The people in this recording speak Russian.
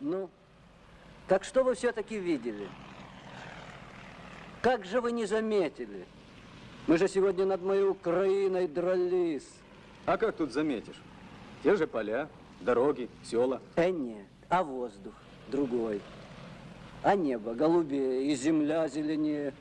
Ну, так что вы все-таки видели? Как же вы не заметили? Мы же сегодня над моей Украиной дрались. А как тут заметишь? Те же поля, дороги, села. Э, нет, а воздух другой. А небо голубее, и земля зеленее.